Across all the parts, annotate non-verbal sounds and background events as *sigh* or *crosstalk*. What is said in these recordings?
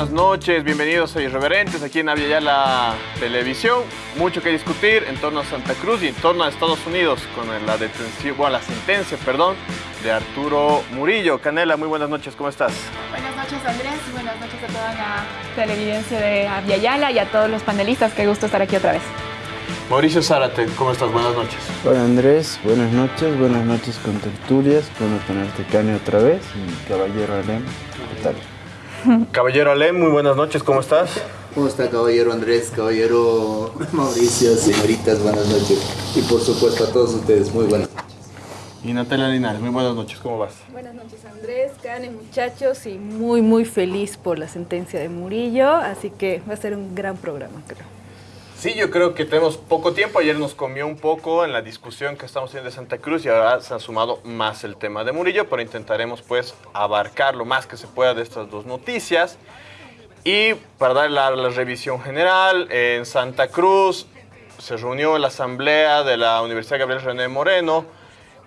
Buenas noches, bienvenidos a Irreverentes aquí en la Televisión. Mucho que discutir en torno a Santa Cruz y en torno a Estados Unidos con la detención, bueno, la sentencia, perdón, de Arturo Murillo. Canela, muy buenas noches, ¿cómo estás? Buenas noches Andrés y buenas noches a toda la televidencia de Aviala y a todos los panelistas. Qué gusto estar aquí otra vez. Mauricio Zárate, ¿cómo estás? Buenas noches. Hola Andrés, buenas noches, buenas noches con tertulias, bueno tenerte Cane otra vez y Caballero Alem, ¿qué tal? Caballero Alem, muy buenas noches, ¿cómo estás? ¿Cómo está caballero Andrés, caballero Mauricio, señoritas, buenas noches? Y por supuesto a todos ustedes, muy buenas noches. Y Natalia Linares, muy buenas noches, ¿cómo vas? Buenas noches Andrés, Cane, muchachos, y muy muy feliz por la sentencia de Murillo, así que va a ser un gran programa, creo. Sí, yo creo que tenemos poco tiempo. Ayer nos comió un poco en la discusión que estamos teniendo de Santa Cruz y ahora se ha sumado más el tema de Murillo, pero intentaremos pues abarcar lo más que se pueda de estas dos noticias. Y para dar la, la revisión general, en Santa Cruz se reunió la asamblea de la Universidad Gabriel René Moreno,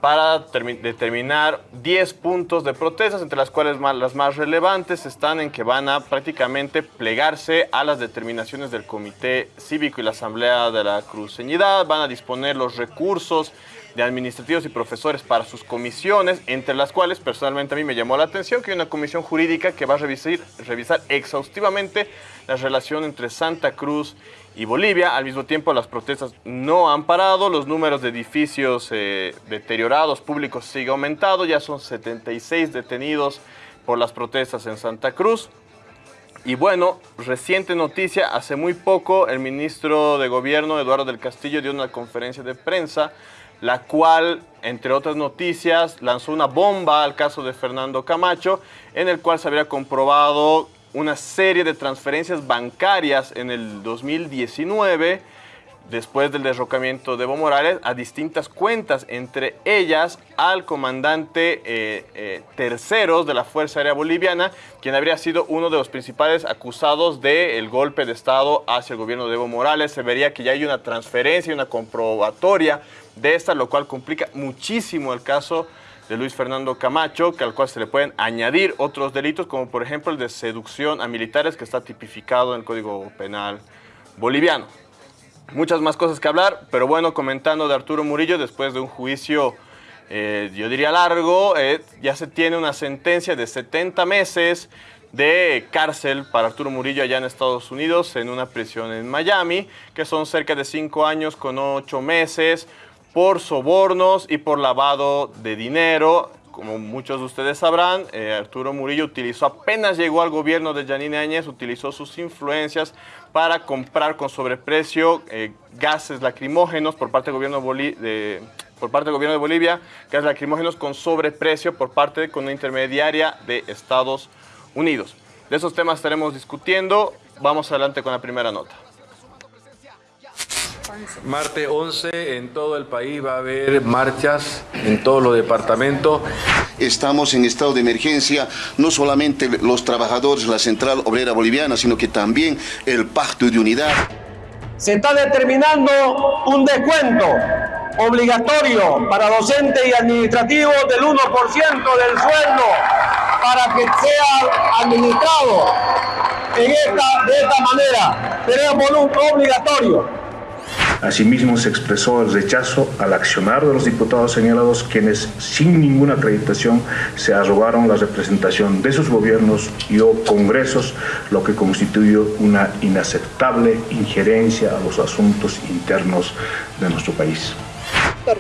para determinar 10 puntos de protestas, entre las cuales las más relevantes están en que van a prácticamente plegarse a las determinaciones del Comité Cívico y la Asamblea de la Cruceñidad, van a disponer los recursos de administrativos y profesores para sus comisiones, entre las cuales personalmente a mí me llamó la atención que hay una comisión jurídica que va a revisar, revisar exhaustivamente la relación entre Santa Cruz y Bolivia. Al mismo tiempo, las protestas no han parado, los números de edificios eh, deteriorados públicos siguen aumentando, ya son 76 detenidos por las protestas en Santa Cruz. Y bueno, reciente noticia, hace muy poco el ministro de Gobierno, Eduardo del Castillo, dio una conferencia de prensa, la cual, entre otras noticias, lanzó una bomba al caso de Fernando Camacho, en el cual se habría comprobado una serie de transferencias bancarias en el 2019, después del derrocamiento de Evo Morales, a distintas cuentas, entre ellas al comandante eh, eh, terceros de la Fuerza Aérea Boliviana, quien habría sido uno de los principales acusados del golpe de Estado hacia el gobierno de Evo Morales. Se vería que ya hay una transferencia, una comprobatoria de esta, lo cual complica muchísimo el caso de Luis Fernando Camacho, que al cual se le pueden añadir otros delitos, como por ejemplo el de seducción a militares, que está tipificado en el Código Penal boliviano. Muchas más cosas que hablar, pero bueno, comentando de Arturo Murillo, después de un juicio, eh, yo diría largo, eh, ya se tiene una sentencia de 70 meses de cárcel para Arturo Murillo allá en Estados Unidos, en una prisión en Miami, que son cerca de 5 años con 8 meses, por sobornos y por lavado de dinero. Como muchos de ustedes sabrán, eh, Arturo Murillo utilizó, apenas llegó al gobierno de Yanine Áñez, utilizó sus influencias para comprar con sobreprecio eh, gases lacrimógenos por parte del gobierno de, por parte del gobierno de Bolivia, gases lacrimógenos con sobreprecio por parte de con una intermediaria de Estados Unidos. De esos temas estaremos discutiendo. Vamos adelante con la primera nota. Martes 11 en todo el país va a haber marchas en todos los departamentos. Estamos en estado de emergencia, no solamente los trabajadores de la Central Obrera Boliviana, sino que también el Pacto de Unidad. Se está determinando un descuento obligatorio para docentes y administrativos del 1% del sueldo para que sea administrado en esta, de esta manera. Tenemos un obligatorio. Asimismo, se expresó el rechazo al accionar de los diputados señalados, quienes sin ninguna acreditación se arrogaron la representación de sus gobiernos y o congresos, lo que constituyó una inaceptable injerencia a los asuntos internos de nuestro país.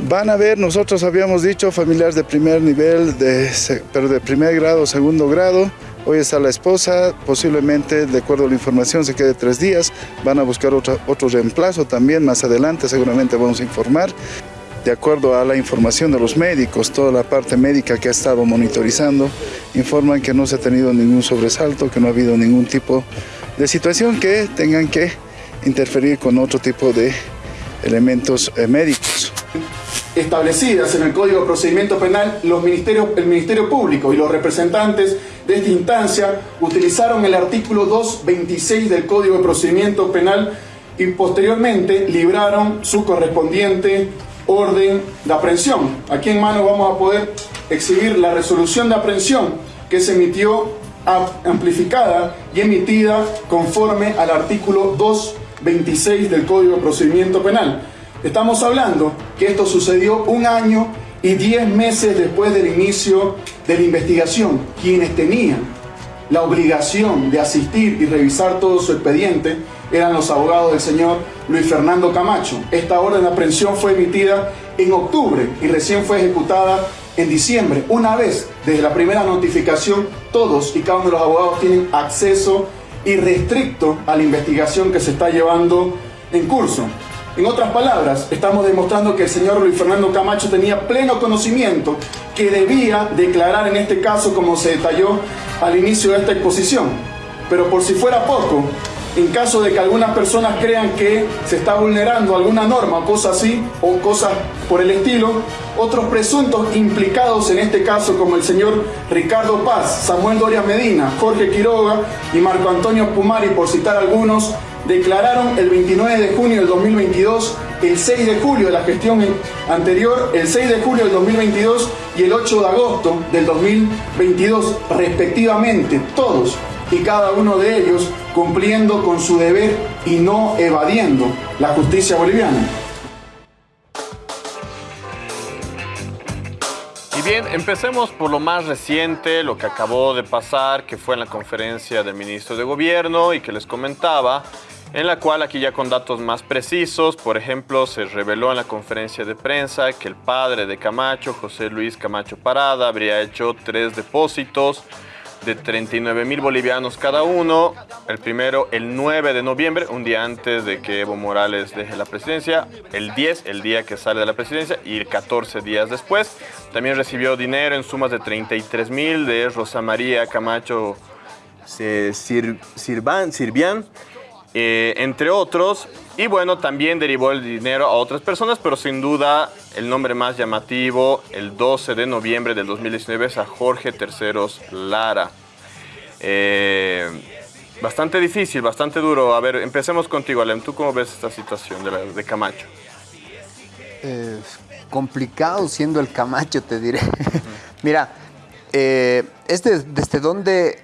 Van a ver, nosotros habíamos dicho familiares de primer nivel, de, pero de primer grado, segundo grado, Hoy está la esposa, posiblemente, de acuerdo a la información, se quede tres días. Van a buscar otro, otro reemplazo también, más adelante seguramente vamos a informar. De acuerdo a la información de los médicos, toda la parte médica que ha estado monitorizando, informan que no se ha tenido ningún sobresalto, que no ha habido ningún tipo de situación que tengan que interferir con otro tipo de elementos eh, médicos establecidas en el Código de Procedimiento Penal, los ministerios, el Ministerio Público y los representantes de esta instancia utilizaron el artículo 226 del Código de Procedimiento Penal y posteriormente libraron su correspondiente orden de aprehensión. Aquí en mano vamos a poder exhibir la resolución de aprehensión que se emitió amplificada y emitida conforme al artículo 226 del Código de Procedimiento Penal. Estamos hablando que esto sucedió un año y diez meses después del inicio de la investigación. Quienes tenían la obligación de asistir y revisar todo su expediente eran los abogados del señor Luis Fernando Camacho. Esta orden de aprehensión fue emitida en octubre y recién fue ejecutada en diciembre. Una vez desde la primera notificación, todos y cada uno de los abogados tienen acceso irrestricto a la investigación que se está llevando en curso. En otras palabras, estamos demostrando que el señor Luis Fernando Camacho tenía pleno conocimiento que debía declarar en este caso como se detalló al inicio de esta exposición. Pero por si fuera poco, en caso de que algunas personas crean que se está vulnerando alguna norma o cosas así, o cosas por el estilo, otros presuntos implicados en este caso, como el señor Ricardo Paz, Samuel Doria Medina, Jorge Quiroga y Marco Antonio Pumari, por citar algunos, declararon el 29 de junio del 2022, el 6 de julio de la gestión anterior, el 6 de julio del 2022 y el 8 de agosto del 2022, respectivamente, todos y cada uno de ellos cumpliendo con su deber y no evadiendo la justicia boliviana. Y bien, empecemos por lo más reciente, lo que acabó de pasar, que fue en la conferencia del ministro de Gobierno y que les comentaba, en la cual aquí ya con datos más precisos, por ejemplo, se reveló en la conferencia de prensa que el padre de Camacho, José Luis Camacho Parada, habría hecho tres depósitos de 39 mil bolivianos cada uno. El primero, el 9 de noviembre, un día antes de que Evo Morales deje la presidencia. El 10, el día que sale de la presidencia. Y 14 días después. También recibió dinero en sumas de 33 mil de Rosa María Camacho Sirvan, Sirvian, eh, entre otros. Y bueno, también derivó el dinero a otras personas, pero sin duda el nombre más llamativo, el 12 de noviembre del 2019, es a Jorge Terceros Lara. Eh, bastante difícil, bastante duro. A ver, empecemos contigo, Alem. ¿Tú cómo ves esta situación de, de Camacho? Complicado siendo el Camacho, te diré. *laughs* Mira, eh, desde dónde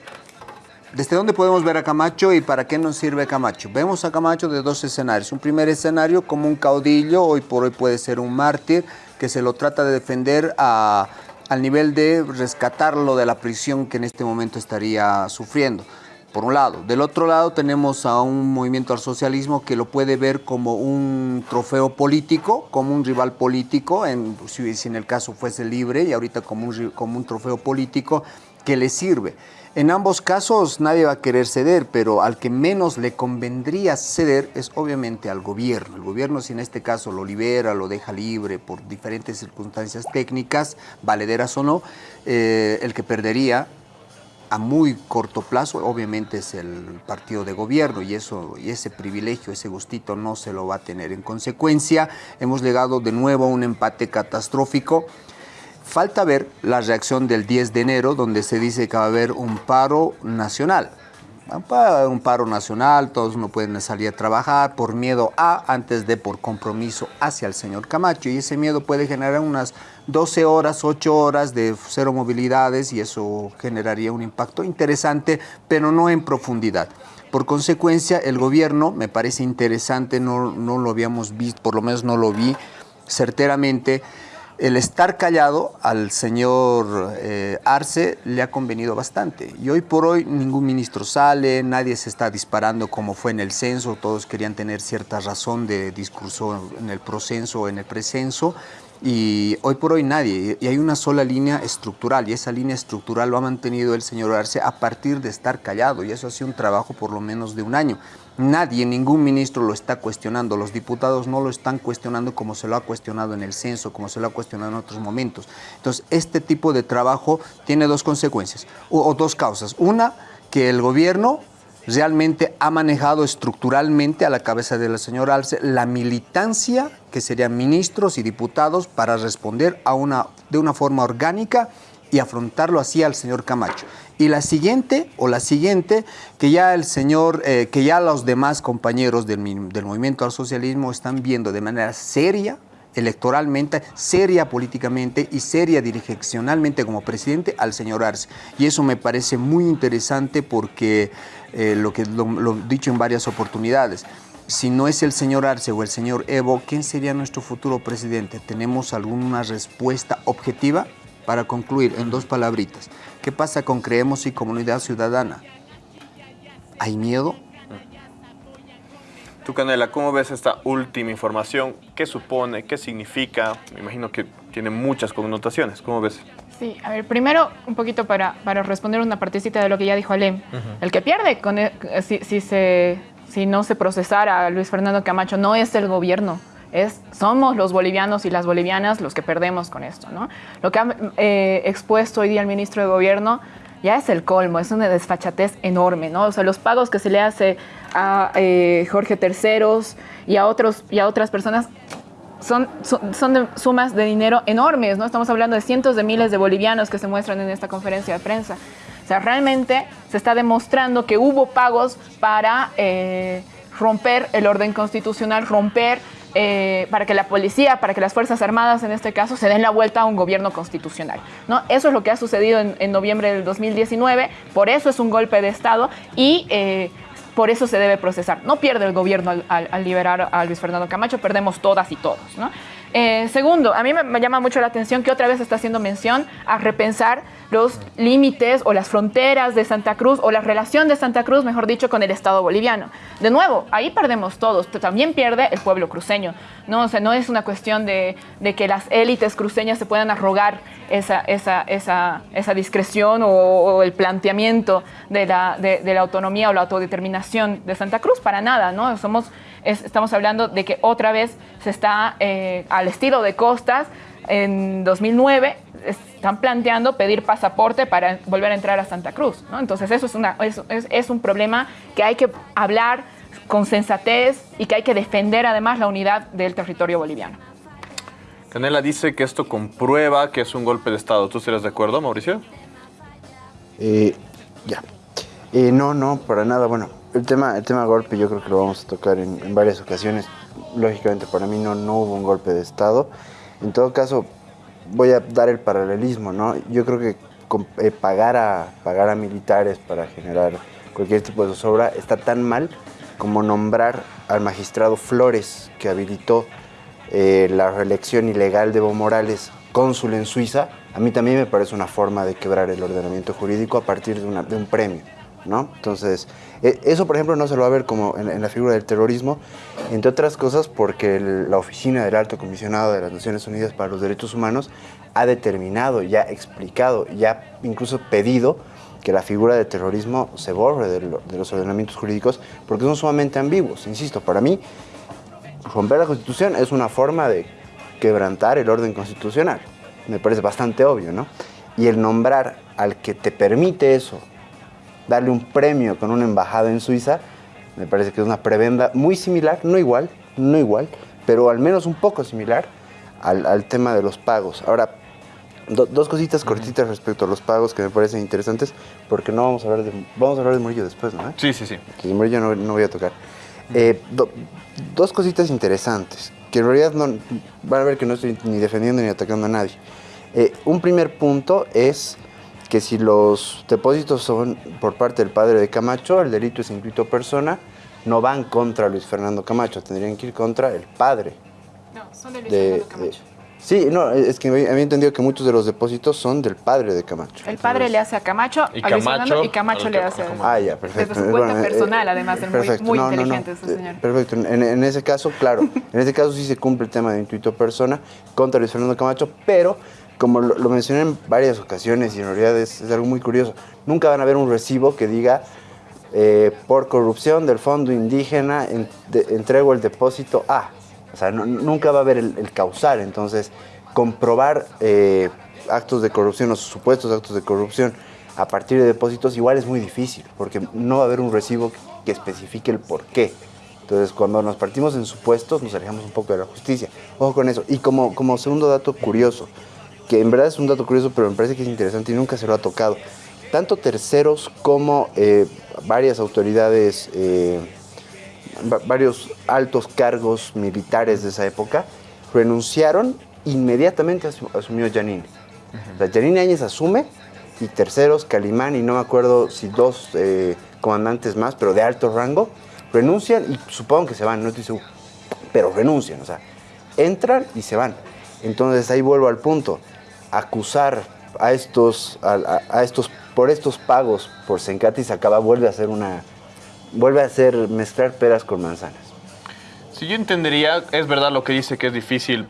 ¿Desde dónde podemos ver a Camacho y para qué nos sirve Camacho? Vemos a Camacho de dos escenarios. Un primer escenario como un caudillo, hoy por hoy puede ser un mártir, que se lo trata de defender al nivel de rescatarlo de la prisión que en este momento estaría sufriendo. Por un lado. Del otro lado tenemos a un movimiento al socialismo que lo puede ver como un trofeo político, como un rival político, en, si, en el caso fuese libre, y ahorita como un, como un trofeo político que le sirve. En ambos casos nadie va a querer ceder, pero al que menos le convendría ceder es obviamente al gobierno. El gobierno si en este caso lo libera, lo deja libre por diferentes circunstancias técnicas, valederas o no, eh, el que perdería a muy corto plazo obviamente es el partido de gobierno y, eso, y ese privilegio, ese gustito no se lo va a tener. En consecuencia, hemos llegado de nuevo a un empate catastrófico. Falta ver la reacción del 10 de enero, donde se dice que va a haber un paro nacional. Un paro nacional, todos no pueden salir a trabajar por miedo a, antes de por compromiso hacia el señor Camacho. Y ese miedo puede generar unas 12 horas, 8 horas de cero movilidades y eso generaría un impacto interesante, pero no en profundidad. Por consecuencia, el gobierno, me parece interesante, no, no lo habíamos visto, por lo menos no lo vi certeramente, el estar callado al señor eh, Arce le ha convenido bastante. Y hoy por hoy ningún ministro sale, nadie se está disparando como fue en el censo, todos querían tener cierta razón de discurso en el procenso o en el precenso. Y hoy por hoy nadie, y hay una sola línea estructural, y esa línea estructural lo ha mantenido el señor Arce a partir de estar callado, y eso ha sido un trabajo por lo menos de un año. Nadie, ningún ministro lo está cuestionando, los diputados no lo están cuestionando como se lo ha cuestionado en el censo, como se lo ha cuestionado en otros momentos. Entonces, este tipo de trabajo tiene dos consecuencias, o, dos causas. Una, que el gobierno realmente ha manejado estructuralmente a la cabeza de la señora Alce la militancia que serían ministros y diputados para responder a una, de una forma orgánica y afrontarlo así al señor Camacho. Y la siguiente, o la siguiente, que ya el señor, eh, que ya los demás compañeros del, del movimiento al socialismo están viendo de manera seria electoralmente, seria políticamente y seria direccionalmente como presidente al señor Arce. Y eso me parece muy interesante porque eh, lo que lo, dicho en varias oportunidades, si no es el señor Arce o el señor Evo, ¿quién sería nuestro futuro presidente? ¿Tenemos alguna respuesta objetiva? Para concluir, en dos palabritas, ¿qué pasa con Creemos y Comunidad Ciudadana? ¿Hay miedo? Tú, Canela, ¿cómo ves esta última información? ¿Qué supone? ¿Qué significa? Me imagino que tiene muchas connotaciones. ¿Cómo ves? Sí, a ver, primero un poquito para, para responder una partecita de lo que ya dijo Alem. El que pierde con e- si, si, se, si no se procesara a Luis Fernando Camacho no es el gobierno, es, somos los bolivianos y las bolivianas los que perdemos con esto. ¿no? Lo que ha eh, expuesto hoy día el ministro de Gobierno ya es el colmo, es una desfachatez enorme. ¿no? O sea, los pagos que se le hace a eh, Jorge Terceros y a, otros, y a otras personas son, son, son de sumas de dinero enormes, ¿no? Estamos hablando de cientos de miles de bolivianos que se muestran en esta conferencia de prensa. O sea, realmente se está demostrando que hubo pagos para eh, romper el orden constitucional, romper eh, para que la policía, para que las Fuerzas Armadas en este caso se den la vuelta a un gobierno constitucional. ¿no? Eso es lo que ha sucedido en, en noviembre del 2019, por eso es un golpe de Estado y eh, por eso se debe procesar. No pierde el gobierno al, al, liberar a Luis Fernando Camacho, perdemos todas y todos. ¿no? Eh, segundo, a mí me, llama mucho la atención que otra vez está haciendo mención a repensar los límites o las fronteras de Santa Cruz o la relación de Santa Cruz, mejor dicho, con el Estado boliviano. De nuevo, ahí perdemos todos, también pierde el pueblo cruceño. No, o no es una cuestión de, de que las élites cruceñas se puedan arrogar esa, esa, esa, esa discreción o, o, el planteamiento de la, de, de la autonomía o la autodeterminación de Santa Cruz, para nada, ¿no? Somos es, estamos hablando de que otra vez se está eh, al estilo de Costas en 2009 están planteando pedir pasaporte para volver a entrar a Santa Cruz. ¿no? Entonces eso es, una, es, es, es un problema que hay que hablar con sensatez y que hay que defender además la unidad del territorio boliviano. Canela dice que esto comprueba que es un golpe de Estado. ¿Tú estarías de acuerdo, Mauricio? Eh, ya. Eh, no, no, para nada. Bueno, el tema, el tema golpe yo creo que lo vamos a tocar en, en varias ocasiones. Lógicamente para mí no, no hubo un golpe de Estado. En todo caso, voy a dar el paralelismo, ¿no? Yo creo que eh, pagar, a, pagar a militares para generar cualquier tipo de zozobra está tan mal como nombrar al magistrado Flores, que habilitó eh, la reelección ilegal de Evo Morales cónsul en Suiza, a mí también me parece una forma de quebrar el ordenamiento jurídico a partir de, una, de un premio. ¿no? Entonces, eso por ejemplo no se lo va a ver como en, la figura del terrorismo, entre otras cosas porque la oficina del Alto Comisionado de las Naciones Unidas para los Derechos Humanos ha determinado, ya explicado, ya incluso pedido que la figura de terrorismo se borre de, de los ordenamientos jurídicos porque son sumamente ambiguos. Insisto, para mí, romper la Constitución es una forma de quebrantar el orden constitucional. Me parece bastante obvio, ¿no? Y el nombrar al que te permite eso, darle un premio con una embajada en Suiza, me parece que es una prebenda muy similar, no igual, no igual, pero al menos un poco similar al, al tema de los pagos. Ahora, do, dos cositas cortitas respecto a los pagos que me parecen interesantes, porque no vamos a hablar de, vamos a hablar de Murillo después, ¿no? Sí, sí, sí. De Murillo no, no voy a tocar. Eh, do, dos cositas interesantes, que en realidad no, van a ver que no estoy ni defendiendo ni atacando a nadie. Eh, un primer punto es que si los depósitos son por parte del padre de Camacho, el delito es intuito persona, no van contra Luis Fernando Camacho, tendrían que ir contra el padre. No, son de Luis de, Fernando Camacho. De, sí, no, es que había entendido que muchos de los depósitos son del padre de Camacho. El padre Entonces, le hace a Camacho, y a Luis Camacho, Fernando, y Camacho le hace a... Ah, ya, perfecto. Desde su cuenta bueno, personal, eh, además, es perfecto. muy, muy no, inteligente no, no. ese señor. Perfecto, en, en, ese caso, claro, en ese caso sí se cumple el tema de intuito persona contra Luis Fernando Camacho, pero como lo, lo, mencioné en varias ocasiones y en realidad es, es, algo muy curioso, nunca van a ver un recibo que diga eh, por corrupción del fondo indígena en, de, entrego el depósito A. O sea, no, nunca va a haber el, el causal. Entonces, comprobar eh, actos de corrupción o supuestos actos de corrupción a partir de depósitos igual es muy difícil, porque no va a haber un recibo que especifique el por qué. Entonces, cuando nos partimos en supuestos, nos alejamos un poco de la justicia. Ojo con eso. Y como, como segundo dato curioso, que en verdad es un dato curioso, pero me parece que es interesante y nunca se lo ha tocado. Tanto terceros como eh, varias autoridades, eh, varios altos cargos militares de esa época, renunciaron, inmediatamente asu- asumió Janine. O sea, Janine Áñez asume y terceros, Calimán y no me acuerdo si dos eh, comandantes más, pero de alto rango, renuncian y supongo que se van, no estoy seguro, pero renuncian, o sea, entran y se van. Entonces ahí vuelvo al punto, acusar a estos, a, a- a estos por estos pagos por Sencati se acaba, vuelve a ser una, vuelve a ser mezclar peras con manzanas. Si yo entendería, es verdad lo que dice que es difícil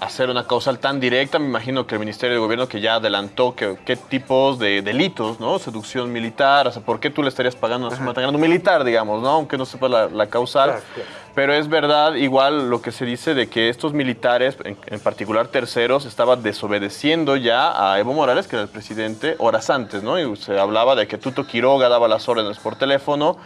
hacer una causal tan directa. Me imagino que el Ministerio de Gobierno que ya adelantó que, qué tipos de delitos, ¿no? Seducción militar, o sea, ¿por qué tú le estarías pagando tan grande? Un militar, digamos, ¿no? Aunque no sepa la, la causal. Pero es verdad, igual lo que se dice de que estos militares, en, en particular terceros, estaban desobedeciendo ya a Evo Morales, que era el presidente, horas antes, ¿no? Y se hablaba de que Tuto Quiroga daba las órdenes por teléfono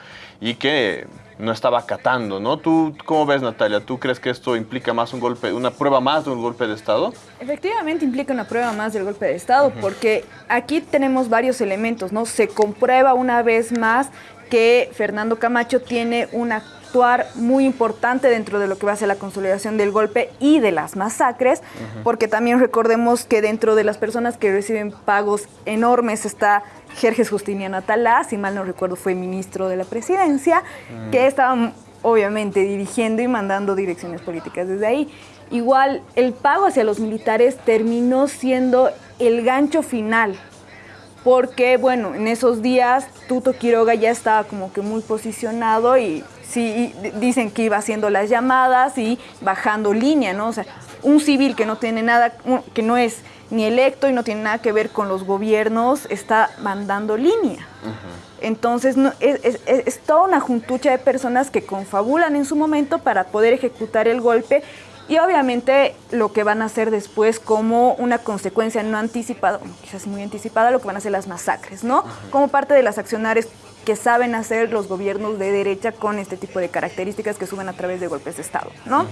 y que no estaba acatando, ¿no? ¿Tú cómo ves, Natalia? ¿Tú crees que esto implica más un golpe, una prueba más de un golpe de Estado? Efectivamente implica una prueba más del golpe de Estado, porque aquí tenemos varios elementos, ¿no? Se comprueba una vez más que Fernando Camacho tiene un actuar muy importante dentro de lo que va a ser la consolidación del golpe y de las masacres, porque también recordemos que dentro de las personas que reciben pagos enormes está Jerjes Justiniano Atalá, si mal no recuerdo fue ministro de la presidencia, que estaba obviamente dirigiendo y mandando direcciones políticas desde ahí. Igual el pago hacia los militares terminó siendo el gancho final, porque bueno, en esos días Tuto Quiroga ya estaba como que muy posicionado y sí y dicen que iba haciendo las llamadas y bajando línea, ¿no? O sea, un civil que no tiene nada, que no es ni electo y no tiene nada que ver con los gobiernos, está mandando línea. Entonces no, es, es- es- toda una juntucha de personas que confabulan en su momento para poder ejecutar el golpe y obviamente lo que van a hacer después como una consecuencia no anticipada, quizás muy anticipada, lo que van a hacer las masacres, ¿no? Como parte de las accionarias que saben hacer los gobiernos de derecha con este tipo de características que suben a través de golpes de Estado, ¿no?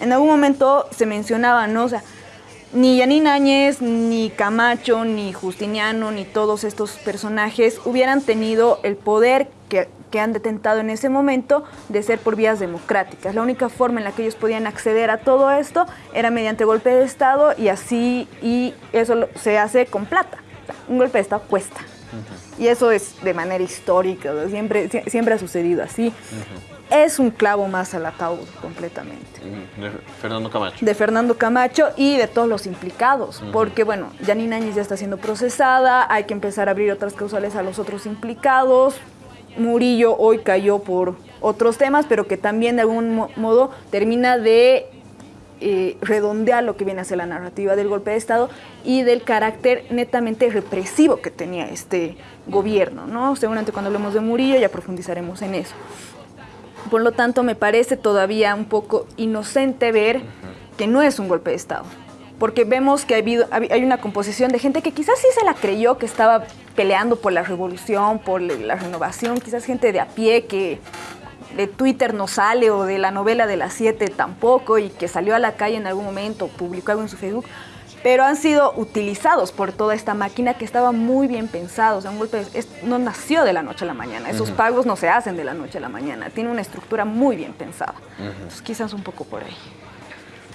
En algún momento se mencionaba, ¿no? O sea, ni Yanine Áñez, ni Camacho, ni Justiniano, ni todos estos personajes hubieran tenido el poder que, que han detentado en ese momento de ser por vías democráticas. La única forma en la que ellos podían acceder a todo esto era mediante golpe de Estado y así, y eso se hace con plata. O sea, un golpe de Estado cuesta. Y eso es de manera histórica, siempre, sie- siempre ha sucedido así. Es un clavo más al ataúd completamente De Fernando Camacho. de Fernando Camacho y de todos los implicados, porque bueno, Janine Áñez ya está siendo procesada, hay que empezar a abrir otras causales a los otros implicados. Murillo hoy cayó por otros temas, pero que también de algún mo- modo termina de eh, redondear lo que viene a ser la narrativa del golpe de Estado y del carácter netamente represivo que tenía este gobierno, ¿no? Seguramente cuando hablemos de Murillo ya profundizaremos en eso. Por lo tanto, me parece todavía un poco inocente ver que no es un golpe de Estado. Porque vemos que ha habido- hab- hay una composición de gente que quizás sí se la creyó, que estaba peleando por la revolución, por la renovación, quizás gente de a pie que de Twitter no sale o de la novela de las siete tampoco y que salió a la calle en algún momento, publicó algo en su Facebook, pero han sido utilizados por toda esta máquina que estaba muy bien pensado. O sea, un golpe es- no nació de la noche a la mañana. Esos pagos no se hacen de la noche a la mañana. Tiene una estructura muy bien pensada. Entonces, quizás un poco por ahí.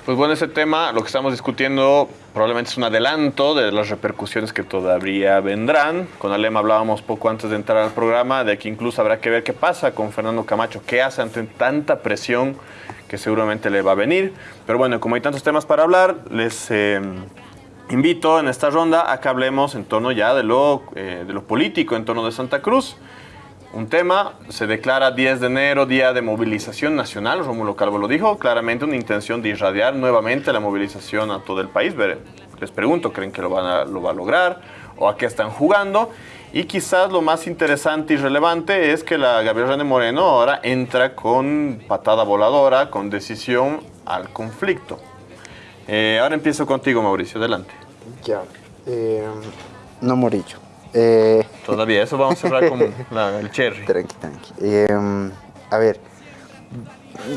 Pues bueno, ese tema, lo que estamos discutiendo, probablemente es un adelanto de las repercusiones que todavía vendrán. Con Alema hablábamos poco antes de entrar al programa de que incluso habrá que ver qué pasa con Fernando Camacho, qué hace ante tanta presión que seguramente le va a venir. Pero bueno, como hay tantos temas para hablar, les eh, invito en esta ronda a que hablemos en torno ya de lo, eh, de lo político, en torno de Santa Cruz. Un tema, se declara 10 de enero Día de Movilización Nacional, Rómulo Calvo lo dijo, claramente una intención de irradiar nuevamente la movilización a todo el país. Les pregunto, ¿creen que lo, van a, lo va a lograr? ¿O a qué están jugando? Y quizás lo más interesante y relevante es que la Gabriel René Moreno ahora entra con patada voladora, con decisión al conflicto. Eh, ahora empiezo contigo, Mauricio, adelante. Ya. eh, no Morillo. Eh, Todavía, eso vamos a cerrar con *laughs* la- el cherry. Tranqui, tranqui. Eh, a ver,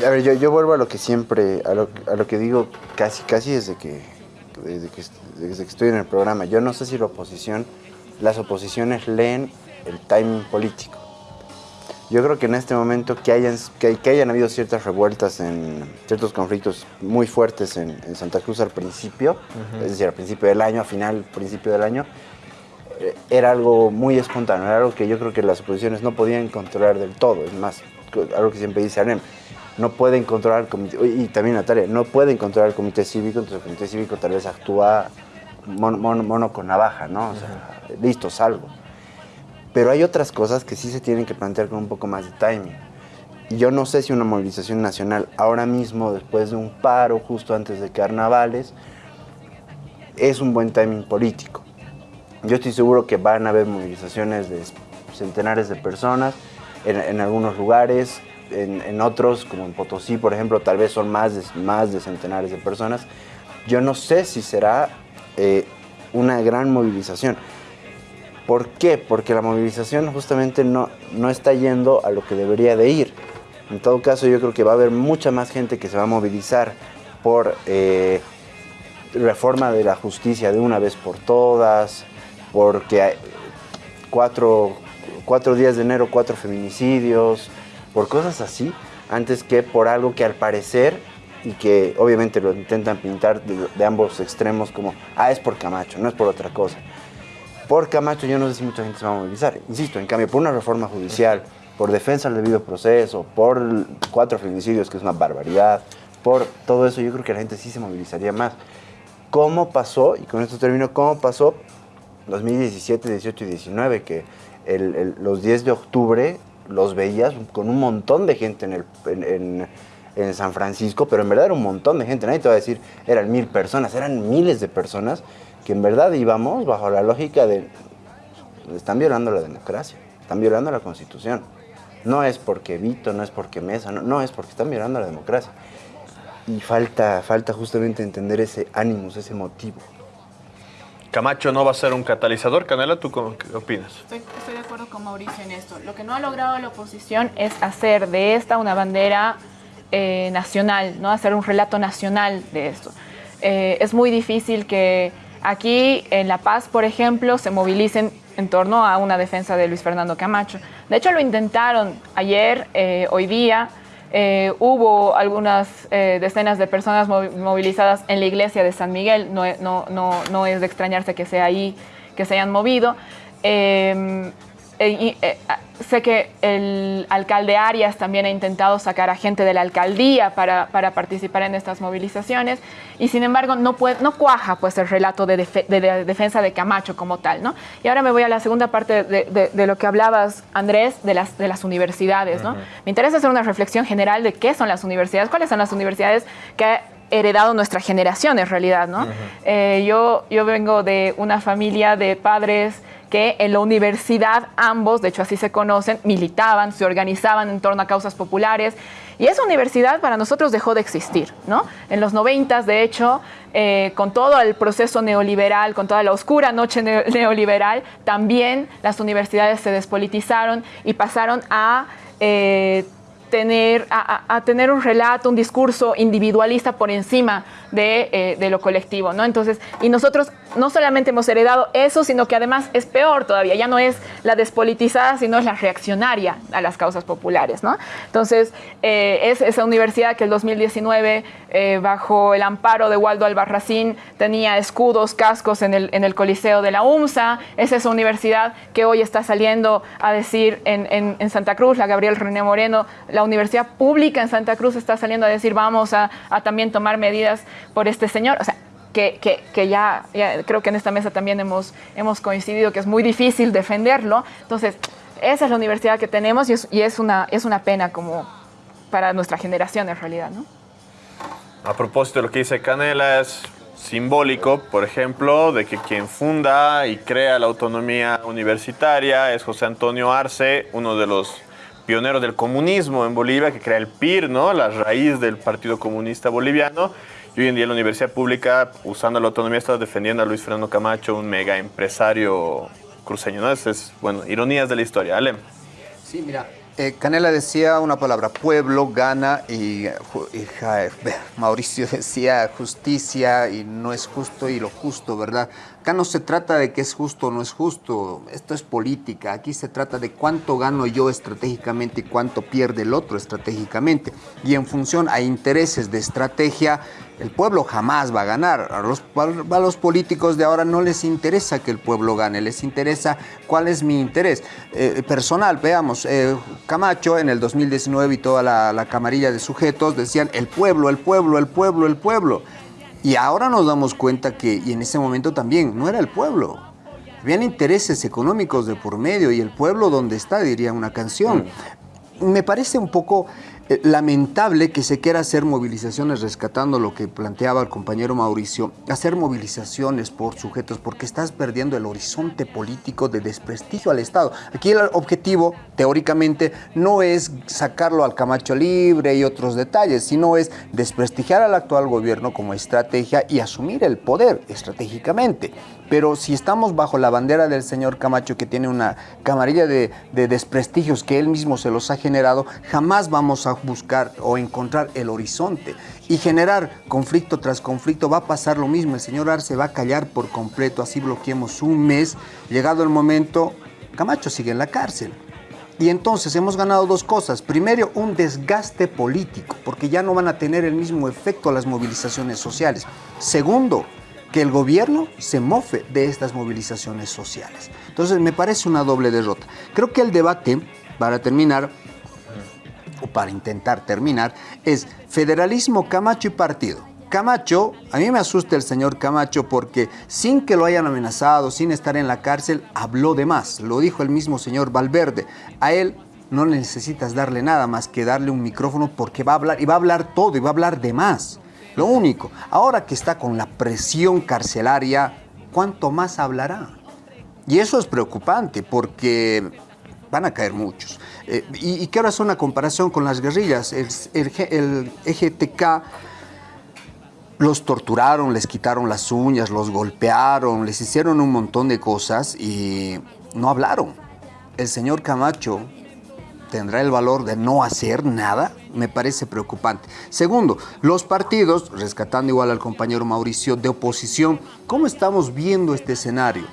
a ver, yo, yo vuelvo a lo que siempre, a lo, a lo que digo casi, casi desde que, desde que, desde que estoy en el programa. Yo no sé si la oposición, las oposiciones leen el timing político. Yo creo que en este momento que hayan, que, que hayan habido ciertas revueltas, en ciertos conflictos muy fuertes en, en Santa Cruz al principio, es decir, al principio del año, a final, principio del año, era algo muy espontáneo, era algo que yo creo que las oposiciones no podían controlar del todo. Es más, algo que siempre dice Arem, no pueden controlar el comité, y también Natalia, no pueden controlar el comité cívico, entonces el comité cívico tal vez actúa mono, mono- mono con navaja, ¿no? O sea, listo, salgo. Pero hay otras cosas que sí se tienen que plantear con un poco más de timing. Yo no sé si una movilización nacional ahora mismo, después de un paro justo antes de carnavales, es un buen timing político. Yo estoy seguro que van a haber movilizaciones de centenares de personas en, en algunos lugares, en, otros, como en Potosí, por ejemplo, tal vez son más de, más de centenares de personas. Yo no sé si será eh, una gran movilización. ¿Por qué? Porque la movilización justamente no, no está yendo a lo que debería de ir. En todo caso, yo creo que va a haber mucha más gente que se va a movilizar por eh, reforma de la justicia de una vez por todas, porque hay cuatro, cuatro días de enero, cuatro feminicidios, por cosas así, antes que por algo que al parecer, y que obviamente lo intentan pintar de, ambos extremos como, ah, es por Camacho, no es por otra cosa. Por Camacho yo no sé si mucha gente se va a movilizar. Insisto, en cambio, por una reforma judicial, por defensa del debido proceso, por cuatro feminicidios, que es una barbaridad, por todo eso yo creo que la gente sí se movilizaría más. ¿Cómo pasó? Y con esto termino, ¿cómo pasó 2017, 18 y 19? Que los 10 de octubre los veías con un montón de gente en, San Francisco, pero en verdad era un montón de gente. Nadie te va a decir, eran mil personas, eran miles de personas que en verdad íbamos bajo la lógica de, están violando la democracia, están violando la constitución. No es porque Vito, no es porque Mesa, no, no es porque están violando la democracia. Y falta, falta justamente entender ese ánimos, ese motivo. Camacho no va a ser un catalizador. Canela, ¿tú qué opinas? Estoy, estoy de acuerdo con Mauricio en esto. Lo que no ha logrado la oposición es hacer de esta una bandera eh, nacional, ¿no? hacer un relato nacional de esto. Eh, es muy difícil que aquí en La Paz, por ejemplo, se movilicen en torno a una defensa de Luis Fernando Camacho. De hecho, lo intentaron ayer, eh, hoy día. Eh, hubo algunas eh, decenas de personas movi- movilizadas en la iglesia de San Miguel. No, no, no, no es de extrañarse que sea ahí que se hayan movido. Eh, eh, y, eh, ah, sé que el alcalde Arias también ha intentado sacar a gente de la alcaldía para, para participar en estas movilizaciones y sin embargo no, puede, no cuaja pues el relato de, defensa de Camacho como tal. ¿no? Y ahora me voy a la segunda parte de, de- de lo que hablabas, Andrés, de las, de las universidades. ¿no? Me interesa hacer una reflexión general de qué son las universidades, cuáles son las universidades que ha heredado nuestra generación en realidad. ¿no? Eh, yo, yo vengo de una familia de padres que en la universidad ambos, de hecho así se conocen, militaban, se organizaban en torno a causas populares. Y esa universidad para nosotros dejó de existir, ¿no? En los noventas, de hecho, eh, con todo el proceso neoliberal, con toda la oscura noche neo- *laughs* neoliberal, también las universidades se despolitizaron y pasaron a eh, tener, a, tener un relato, un discurso individualista por encima de, eh, de lo colectivo, ¿no? Entonces, y nosotros no solamente hemos heredado eso, sino que además es peor todavía, ya no es la despolitizada, sino es la reaccionaria a las causas populares, ¿no? Entonces, eh, es esa universidad que el 2019, eh, bajo el amparo de Waldo Albarracín, tenía escudos, cascos en el, Coliseo de la UMSA, es esa universidad que hoy está saliendo a decir en Santa Cruz, la Gabriel René Moreno, la universidad pública en Santa Cruz está saliendo a decir vamos a, también tomar medidas por este señor. O sea, que, ya creo que en esta mesa también hemos, hemos coincidido que es muy difícil defenderlo. Entonces, esa es la universidad que tenemos y es, y es, una, es una pena como para nuestra generación en realidad, ¿no? A propósito de lo que dice Canela, es simbólico, por ejemplo, de que quien funda y crea la autonomía universitaria es José Antonio Arce, uno de los pioneros del comunismo en Bolivia, que crea el PIR, ¿no? La raíz del Partido Comunista Boliviano. Y hoy en día la universidad pública, usando la autonomía, está defendiendo a Luis Fernando Camacho, un mega empresario cruceño, ¿no? Es, bueno, ironías de la historia. Alem. Sí, mira, eh, Canela decía una palabra, pueblo, gana, y, eh, Mauricio decía justicia, y no es justo, y lo justo, ¿verdad? Acá no se trata de que es justo o no es justo, esto es política, aquí se trata de cuánto gano yo estratégicamente y cuánto pierde el otro estratégicamente. Y en función a intereses de estrategia, el pueblo jamás va a ganar. A los, a los políticos de ahora no les interesa que el pueblo gane, les interesa cuál es mi interés. Eh, personal, veamos, eh, Camacho en el 2019 y toda la, la camarilla de sujetos decían el pueblo, el pueblo, el pueblo, el pueblo. Y ahora nos damos cuenta que, y en ese momento también, no era el pueblo. Habían intereses económicos de por medio y el pueblo donde está, diría una canción. Me parece un poco eh, lamentable que se quiera hacer movilizaciones, rescatando lo que planteaba el compañero Mauricio, hacer movilizaciones por sujetos, porque estás perdiendo el horizonte político de desprestigio al Estado. Aquí el objetivo, teóricamente, no es sacarlo al Camacho libre y otros detalles, sino es desprestigiar al actual gobierno como estrategia y asumir el poder estratégicamente. Pero si estamos bajo la bandera del señor Camacho, que tiene una camarilla de, de desprestigios que él mismo se los ha generado, jamás vamos a buscar o encontrar el horizonte y generar conflicto tras conflicto, va a pasar lo mismo. El señor Arce va a callar por completo, así bloqueemos un mes. Llegado el momento, Camacho sigue en la cárcel. Y entonces hemos ganado dos cosas. Primero, un desgaste político, porque ya no van a tener el mismo efecto las movilizaciones sociales. Segundo, que el gobierno se mofe de estas movilizaciones sociales. Entonces me parece una doble derrota. Creo que el debate, para terminar, o para intentar terminar, es federalismo, Camacho y partido. Camacho, a mí me asusta el señor Camacho porque sin que lo hayan amenazado, sin estar en la cárcel, habló de más. Lo dijo el mismo señor Valverde. A él no necesitas darle nada más que darle un micrófono porque va a hablar y va a hablar todo y va a hablar de más. Lo único, ahora que está con la presión carcelaria, ¿cuánto más hablará? Y eso es preocupante porque van a caer muchos. Eh, y, quiero hacer una comparación con las guerrillas. El, el, EGTK los torturaron, les quitaron las uñas, los golpearon, les hicieron un montón de cosas y no hablaron. El señor Camacho tendrá el valor de no hacer nada, me parece preocupante. Segundo, los partidos, rescatando igual al compañero Mauricio, de oposición, ¿cómo estamos viendo este escenario?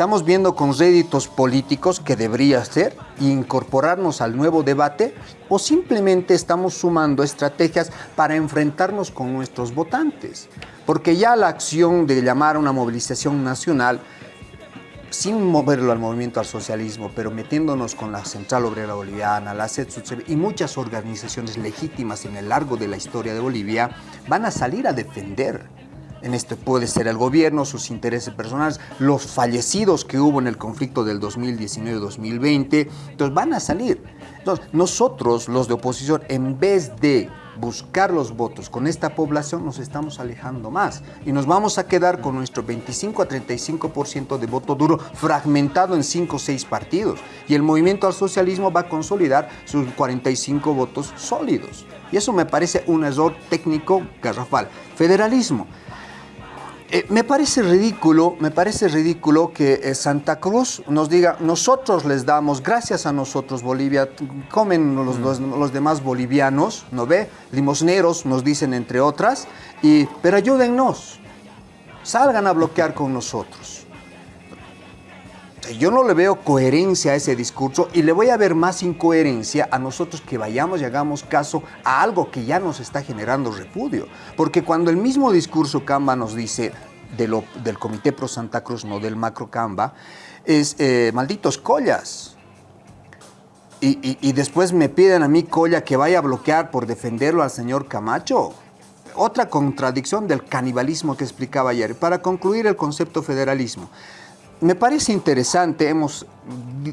Estamos viendo con réditos políticos que debería ser incorporarnos al nuevo debate o simplemente estamos sumando estrategias para enfrentarnos con nuestros votantes. Porque ya la acción de llamar a una movilización nacional sin moverlo al movimiento al socialismo, pero metiéndonos con la Central Obrera Boliviana, la CETSUCEB y muchas organizaciones legítimas en el largo de la historia de Bolivia, van a salir a defender en esto puede ser el gobierno, sus intereses personales, los fallecidos que hubo en el conflicto del 2019-2020, entonces van a salir. Entonces, nosotros, los de oposición, en vez de buscar los votos con esta población, nos estamos alejando más y nos vamos a quedar con nuestro 25 a 35% de voto duro fragmentado en 5 o 6 partidos. Y el movimiento al socialismo va a consolidar sus 45 votos sólidos. Y eso me parece un error técnico garrafal. Federalismo. Eh, me parece ridículo, me parece ridículo que eh, Santa Cruz nos diga, nosotros les damos, gracias a nosotros Bolivia, comen los, los, demás bolivianos, ¿no ve? Limosneros nos dicen entre otras, y, pero ayúdennos, salgan a bloquear con nosotros. Yo no le veo coherencia a ese discurso y le voy a ver más incoherencia a nosotros que vayamos y hagamos caso a algo que ya nos está generando repudio. Porque cuando el mismo discurso Camba nos dice del Comité Pro Santa Cruz, no del Macro Camba, es eh, malditos collas. Y, y, después me piden a mí Colla que vaya a bloquear por defenderlo al señor Camacho. Otra contradicción del canibalismo que explicaba ayer. Para concluir el concepto federalismo me parece interesante, hemos,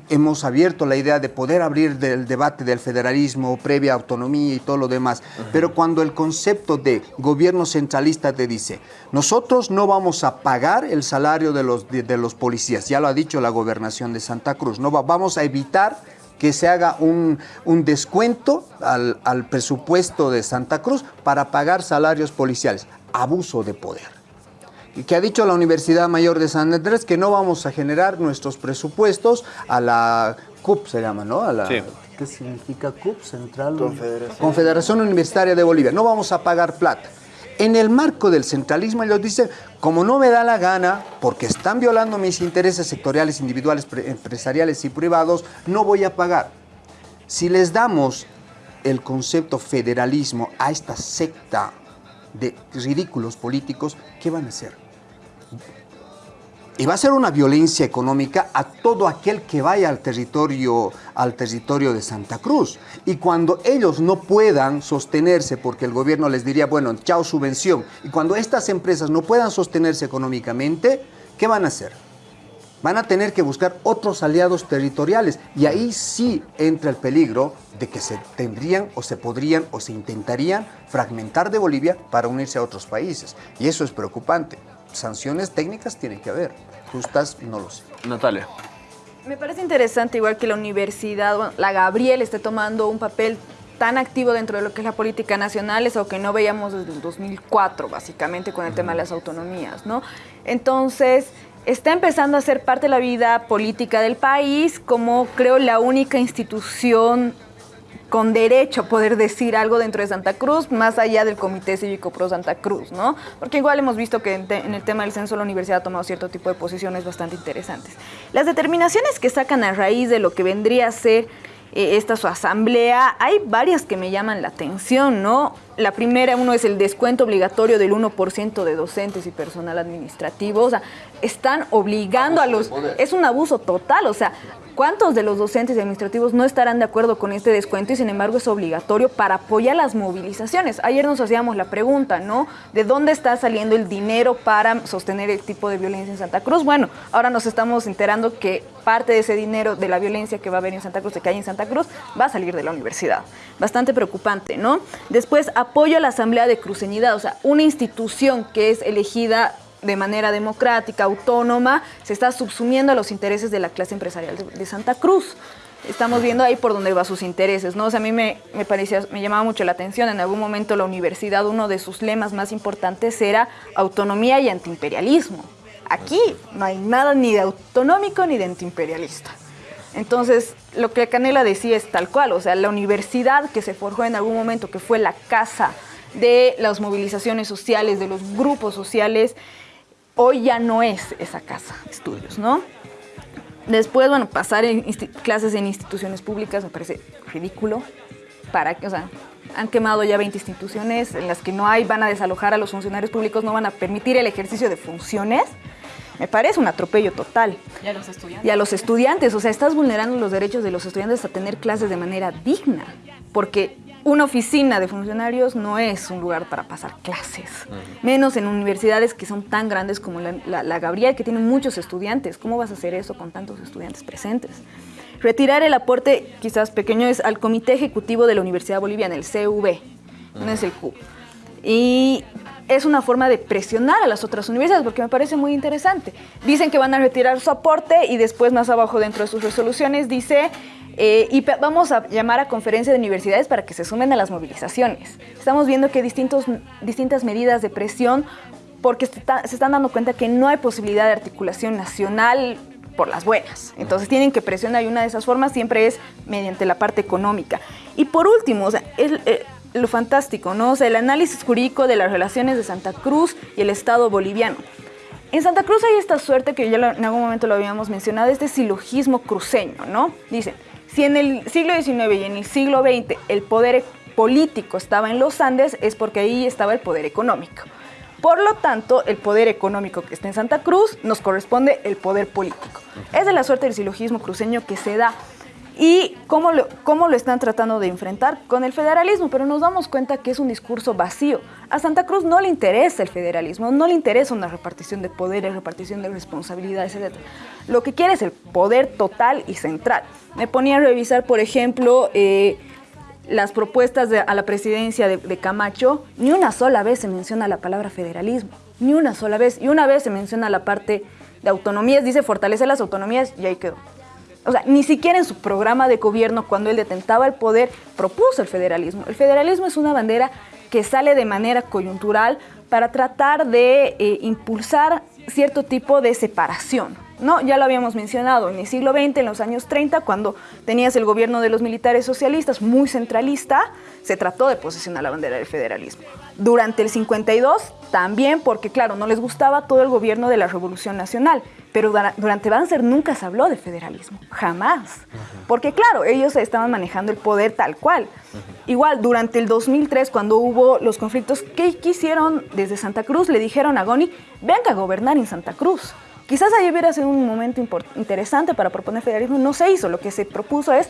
hemos abierto la idea de poder abrir del debate del federalismo, previa autonomía y todo lo demás, pero cuando el concepto de gobierno centralista te dice, nosotros no vamos a pagar el salario de los, de, los policías, ya lo ha dicho la gobernación de Santa Cruz, no vamos a evitar que se haga un, un descuento al, al presupuesto de Santa Cruz para pagar salarios policiales, abuso de poder que ha dicho la Universidad Mayor de San Andrés que no vamos a generar nuestros presupuestos a la CUP, se llama, ¿no? A la, ¿Qué significa CUP? Central Confederación. Confederación Universitaria de Bolivia. No vamos a pagar plata. En el marco del centralismo ellos dicen, como no me da la gana, porque están violando mis intereses sectoriales, individuales, empresariales y privados, no voy a pagar. Si les damos el concepto federalismo a esta secta de ridículos políticos, ¿qué van a hacer? Y va a ser una violencia económica a todo aquel que vaya al territorio, al territorio de Santa Cruz. Y cuando ellos no puedan sostenerse, porque el gobierno les diría, bueno, chao subvención, y cuando estas empresas no puedan sostenerse económicamente, ¿qué van a hacer? Van a tener que buscar otros aliados territoriales. Y ahí sí entra el peligro de que se tendrían o se podrían o se intentarían fragmentar de Bolivia para unirse a otros países. Y eso es preocupante. Sanciones técnicas tienen que haber justas, no lo sé. Natalia. Me parece interesante, igual que la universidad, la Gabriel esté tomando un papel tan activo dentro de lo que es la política nacional, es algo que no veíamos desde el 2004, básicamente, con el tema de las autonomías, ¿no? Entonces, está empezando a ser parte de la vida política del país como, creo, la única institución con derecho a poder decir algo dentro de Santa Cruz, más allá del Comité Cívico Pro Santa Cruz, ¿no? Porque igual hemos visto que en, el tema del censo la universidad ha tomado cierto tipo de posiciones bastante interesantes. Las determinaciones que sacan a raíz de lo que vendría a ser eh, esta su asamblea, hay varias que me llaman la atención, ¿no? La primera, uno es el descuento obligatorio del 1% de docentes y personal administrativo, o sea, están obligando a los... Es un abuso total, o sea, ¿Cuántos de los docentes y administrativos no estarán de acuerdo con este descuento y sin embargo es obligatorio para apoyar las movilizaciones? Ayer nos hacíamos la pregunta, ¿no? ¿De dónde está saliendo el dinero para sostener el tipo de violencia en Santa Cruz? Bueno, ahora nos estamos enterando que parte de ese dinero de la violencia que va a haber en Santa Cruz, que hay en Santa Cruz, va a salir de la universidad. Bastante preocupante, ¿no? Después, apoyo a la Asamblea de Cruceñidad, o sea, una institución que es elegida de manera democrática, autónoma, se está subsumiendo a los intereses de la clase empresarial de, Santa Cruz. Estamos viendo ahí por dónde va sus intereses, ¿no? O sea, a mí me, me, parecía, me llamaba mucho la atención, en algún momento la universidad, uno de sus lemas más importantes era autonomía y antiimperialismo. Aquí no hay nada ni de autonómico ni de antiimperialista. Entonces, lo que Canela decía es tal cual, o sea, la universidad que se forjó en algún momento, que fue la casa de las movilizaciones sociales, de los grupos sociales, hoy ya no es esa casa de estudios, ¿no? Después, bueno, pasar en clases en instituciones públicas me parece ridículo. Para que, o sea, han quemado ya 20 instituciones en las que no hay, van a desalojar a los funcionarios públicos, no van a permitir el ejercicio de funciones. Me parece un atropello total. Y a los estudiantes. Y a los estudiantes, o sea, estás vulnerando los derechos de los estudiantes a tener clases de manera digna, porque una oficina de funcionarios no es un lugar para pasar clases, menos en universidades que son tan grandes como la, Gabriel, que tiene muchos estudiantes. ¿Cómo vas a hacer eso con tantos estudiantes presentes? Retirar el aporte, quizás pequeño, es al Comité Ejecutivo de la Universidad Boliviana, el CV, no es el Q. Y es una forma de presionar a las otras universidades, porque me parece muy interesante. Dicen que van a retirar su aporte y después más abajo dentro de sus resoluciones dice eh, y vamos a llamar a conferencia de universidades para que se sumen a las movilizaciones. Estamos viendo que distintos, distintas medidas de presión, porque se, están dando cuenta que no hay posibilidad de articulación nacional por las buenas. Entonces tienen que presionar y una de esas formas siempre es mediante la parte económica. Y por último, o eh, lo fantástico, ¿no? O sea, el análisis jurídico de las relaciones de Santa Cruz y el Estado boliviano. En Santa Cruz hay esta suerte que ya en algún momento lo habíamos mencionado, este silogismo cruceño, ¿no? Dicen, si en el siglo XIX y en el siglo XX el poder político estaba en los Andes, es porque ahí estaba el poder económico. Por lo tanto, el poder económico que está en Santa Cruz nos corresponde el poder político. Es de la suerte del silogismo cruceño que se da. ¿Y cómo lo, cómo lo están tratando de enfrentar? Con el federalismo, pero nos damos cuenta que es un discurso vacío. A Santa Cruz no le interesa el federalismo, no le interesa una repartición de poderes, repartición de responsabilidades, etc. Lo que quiere es el poder total y central. Me ponía a revisar, por ejemplo, eh, las propuestas a la presidencia de, de, Camacho, ni una sola vez se menciona la palabra federalismo, ni una sola vez. Y una vez se menciona la parte de autonomías, dice fortalecer las autonomías y ahí quedó. O sea, ni siquiera en su programa de gobierno, cuando él detentaba el poder, propuso el federalismo. El federalismo es una bandera que sale de manera coyuntural para tratar de eh, impulsar cierto tipo de separación. ¿no? Ya lo habíamos mencionado en el siglo XX, en los años 30, cuando tenías el gobierno de los militares socialistas muy centralista, se trató de posesionar la bandera del federalismo. Durante el 52 también, porque claro, no les gustaba todo el gobierno de la Revolución Nacional, pero durante Banzer nunca se habló de federalismo, jamás. Porque claro, ellos estaban manejando el poder tal cual. Igual, durante el 2003, cuando hubo los conflictos, ¿qué quisieron desde Santa Cruz? Le dijeron a Goni, venga a gobernar en Santa Cruz. Quizás ahí hubiera sido un momento interesante para proponer federalismo, no se hizo. Lo que se propuso es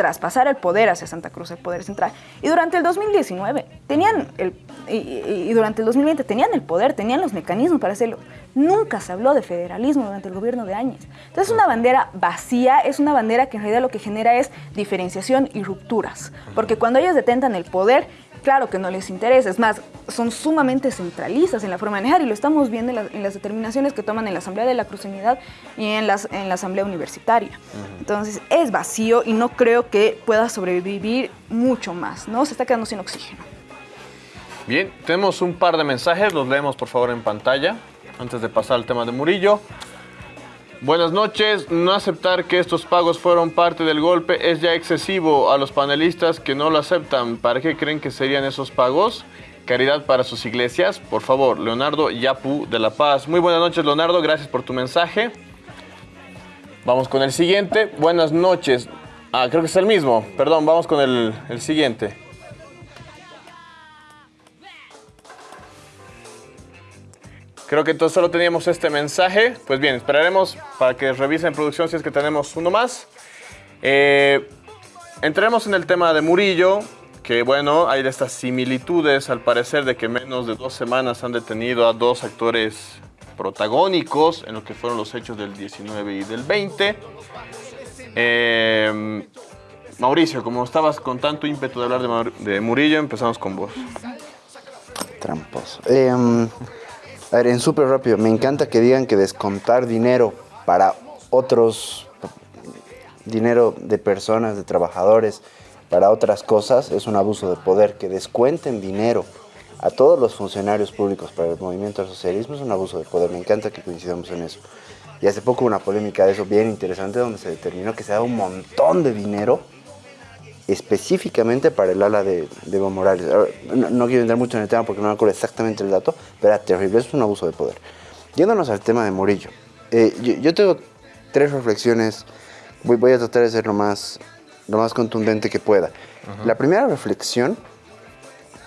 traspasar el poder hacia Santa Cruz, el poder central. Y durante el 2019 tenían el, y, durante el 2020 tenían el poder, tenían los mecanismos para hacerlo. Nunca se habló de federalismo durante el gobierno de Áñez. Entonces es una bandera vacía, es una bandera que en realidad lo que genera es diferenciación y rupturas. Porque cuando ellos detentan el poder, Claro que no les interesa, es más, son sumamente centralistas en la forma de manejar y lo estamos viendo en, las determinaciones que toman en la Asamblea de la Cruzunidad y en, las, en la Asamblea Universitaria. Entonces es vacío y no creo que pueda sobrevivir mucho más, ¿no? Se está quedando sin oxígeno. Bien, tenemos un par de mensajes, los leemos por favor en pantalla antes de pasar al tema de Murillo. Buenas noches. No aceptar que estos pagos fueron parte del golpe es ya excesivo a los panelistas que no lo aceptan. ¿Para qué creen que serían esos pagos? Caridad para sus iglesias. Por favor, Leonardo Yapu de La Paz. Muy buenas noches, Leonardo. Gracias por tu mensaje. Vamos con el siguiente. Buenas noches. Ah, creo que es el mismo. Perdón, vamos con el, el siguiente. Creo que entonces solo teníamos este mensaje. Pues bien, esperaremos para que revisen producción si es que tenemos uno más. Eh, entremos en el tema de Murillo, que bueno, hay estas similitudes al parecer de que menos de dos semanas han detenido a dos actores protagónicos en lo que fueron los hechos del 19 y del 20. Eh, Mauricio, como estabas con tanto ímpetu de hablar de, Murillo, empezamos con vos. Tramposo. Em, a ver, en súper rápido, me encanta que digan que descontar dinero para otros, dinero de personas, de trabajadores, para otras cosas, es un abuso de poder. Que descuenten dinero a todos los funcionarios públicos para el movimiento al socialismo es un abuso de poder. Me encanta que coincidamos en eso. Y hace poco una polémica de eso bien interesante donde se determinó que se da un montón de dinero específicamente para el ala de, Evo Morales. No, quiero entrar mucho en el tema porque no me acuerdo exactamente el dato, pero era terrible, es un abuso de poder. Yéndonos al tema de Murillo, eh, yo, tengo tres reflexiones, voy, voy, a tratar de ser lo más, lo más contundente que pueda. La primera reflexión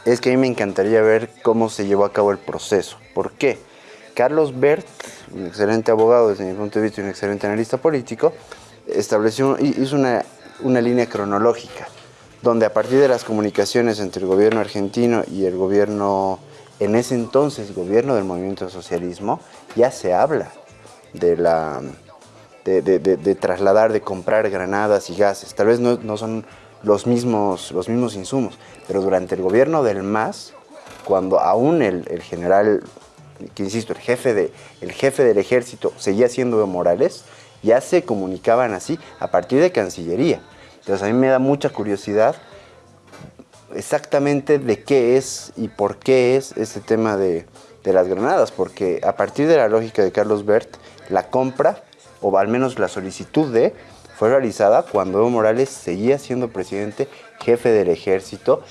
es que a mí me encantaría ver cómo se llevó a cabo el proceso. ¿Por qué? Carlos Bert, un excelente abogado desde mi punto de vista y un excelente analista político, estableció, hizo una una línea cronológica, donde a partir de las comunicaciones entre el gobierno argentino y el gobierno, en ese entonces, gobierno del movimiento socialismo, ya se habla de la... De, trasladar, de comprar granadas y gases. Tal vez no, son los mismos, los mismos insumos, pero durante el gobierno del MAS, cuando aún el, el general, que insisto, el jefe, de, el jefe del ejército seguía siendo Morales, ya se comunicaban así a partir de Cancillería. Entonces a mí me da mucha curiosidad exactamente de qué es y por qué es este tema de, las granadas, porque a partir de la lógica de Carlos Bert, la compra, o al menos la solicitud de, fue realizada cuando Evo Morales seguía siendo presidente, jefe del ejército,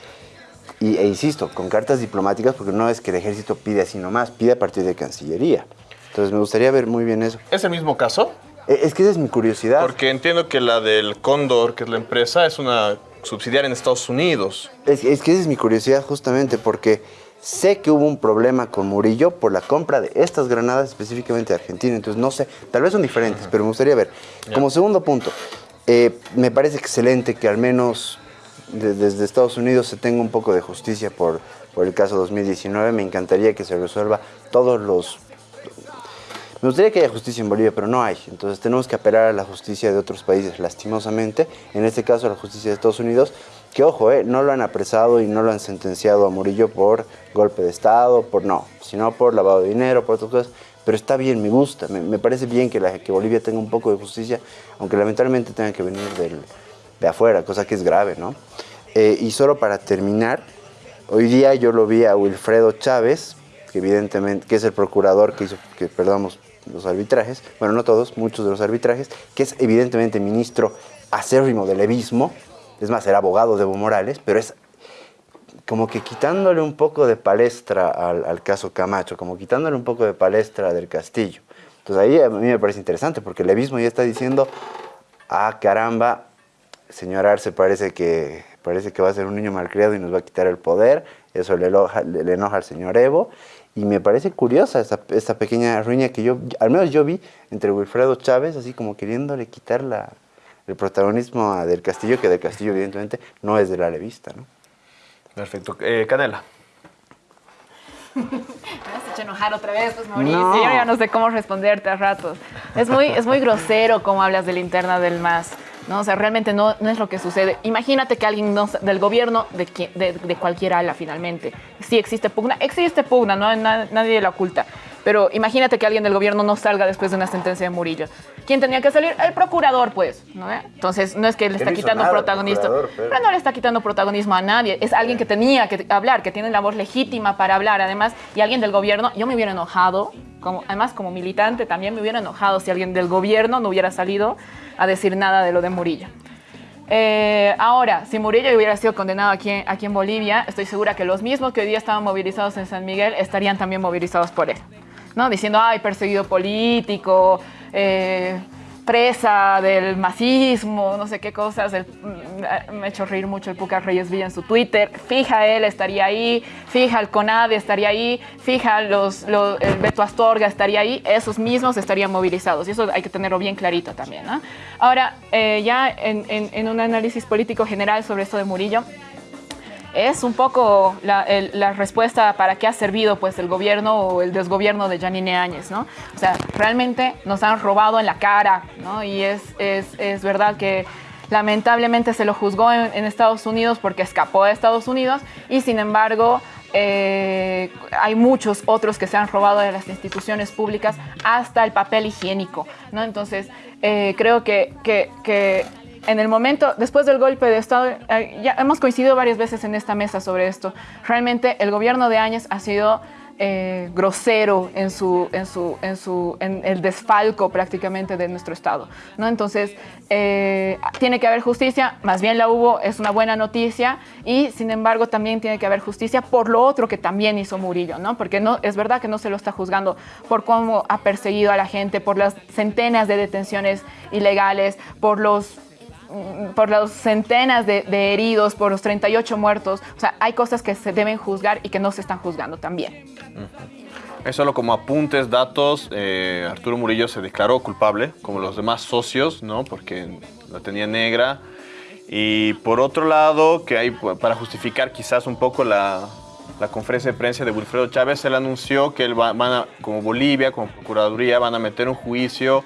y, e insisto, con cartas diplomáticas, porque no es que el ejército pide así nomás, pide a partir de Cancillería. Entonces me gustaría ver muy bien eso. ¿Es el mismo caso? Eh, es que esa es mi curiosidad. Porque entiendo que la del Cóndor, que es la empresa, es una subsidiaria en Estados Unidos. Es, que esa es mi curiosidad justamente porque sé que hubo un problema con Murillo por la compra de estas granadas específicamente de Argentina. Entonces no sé, tal vez son diferentes, pero me gustaría ver. Como segundo punto, eh, me parece excelente que al menos desde Estados Unidos se tenga un poco de justicia por, por el caso 2019. Me encantaría que se resuelva todos los me gustaría que haya justicia en Bolivia, pero no hay. Entonces tenemos que apelar a la justicia de otros países, lastimosamente. En este caso, a la justicia de Estados Unidos, que ojo, eh, no lo han apresado y no lo han sentenciado a Murillo por golpe de Estado, por no, sino por lavado de dinero, por otras cosas. Pero está bien, me gusta, me, parece bien que, Bolivia tenga un poco de justicia, aunque lamentablemente tenga que venir de afuera, cosa que es grave, ¿no? Eh, y solo para terminar, hoy día yo lo vi a Wilfredo Chávez, que evidentemente, que es el procurador que hizo que perdamos los arbitrajes, bueno, no todos, muchos de los arbitrajes, que es evidentemente ministro acérrimo del levismo, es más, era abogado de Evo Morales, pero es como que quitándole un poco de palestra al, caso Camacho, como quitándole un poco de palestra del Castillo. Entonces ahí a mí me parece interesante porque el levismo ya está diciendo, ah, caramba, señor Arce parece que, parece que va a ser un niño malcriado y nos va a quitar el poder, eso le, le enoja al señor Evo, y me parece curiosa esta, esta pequeña ruña que yo, al menos yo vi entre Wilfredo Chávez, así como queriéndole quitar la, el protagonismo a del Castillo, que del Castillo evidentemente no es de la revista, ¿no? Perfecto. Eh, Canela. *laughs* Me has hecho enojar otra vez, pues Mauricio. No. Yo ya no sé cómo responderte a ratos. Es muy, es muy grosero cómo hablas de la interna del MAS. ¿No? O sea, realmente no, no es lo que sucede. Imagínate que alguien del gobierno, de, de, de, cualquier ala finalmente, sí existe pugna, existe pugna, no nadie la oculta. Pero imagínate que alguien del gobierno no salga después de una sentencia de Murillo. ¿Quién tenía que salir? El procurador, pues. ¿no? Entonces, no es que le está quitando protagonismo. Pero... pero... no le está quitando protagonismo a nadie. Es alguien que tenía que hablar, que tiene la voz legítima para hablar. Además, y alguien del gobierno, yo me hubiera enojado, como, además como militante también me hubiera enojado si alguien del gobierno no hubiera salido a decir nada de lo de Murillo. Eh, ahora, si Murillo hubiera sido condenado aquí, aquí en Bolivia, estoy segura que los mismos que hoy día estaban movilizados en San Miguel estarían también movilizados por él. ¿No? Diciendo, ay, perseguido político, eh, presa del masismo, no sé qué cosas. El, me ha hecho reír mucho el Puca Reyes Villa en su Twitter. Fija él estaría ahí, fija el CONADE estaría ahí, fija los, el Beto Astorga estaría ahí. Esos mismos estarían movilizados. Y eso hay que tenerlo bien clarito también. Ahora, eh, ya en un análisis político general sobre esto de Murillo, es un poco la, respuesta para qué ha servido pues el gobierno o el desgobierno de Janine Áñez, ¿no? O sea, realmente nos han robado en la cara, ¿no? Y es, es, es verdad que lamentablemente se lo juzgó en, Estados Unidos porque escapó de Estados Unidos y sin embargo eh, hay muchos otros que se han robado de las instituciones públicas hasta el papel higiénico, ¿no? Entonces, eh, creo que, que en el momento, después del golpe de Estado, ya hemos coincidido varias veces en esta mesa sobre esto. Realmente el gobierno de Áñez ha sido eh, grosero en, su, en, su, en, su, en el desfalco prácticamente de nuestro Estado. ¿no? Entonces, eh, tiene que haber justicia, más bien la hubo, es una buena noticia, y sin embargo también tiene que haber justicia por lo otro que también hizo Murillo, ¿no? porque no, es verdad que no se lo está juzgando por cómo ha perseguido a la gente, por las centenas de detenciones ilegales, por los por las centenas de, de, heridos, por los 38 muertos. O sea, hay cosas que se deben juzgar y que no se están juzgando también. Es solo como apuntes, datos. Eh, Arturo Murillo se declaró culpable, como los demás socios, ¿no? Porque la tenía negra. Y por otro lado, que hay para justificar quizás un poco la, la conferencia de prensa de Wilfredo Chávez, él anunció que él va, van a, como Bolivia, como Procuraduría, van a meter un juicio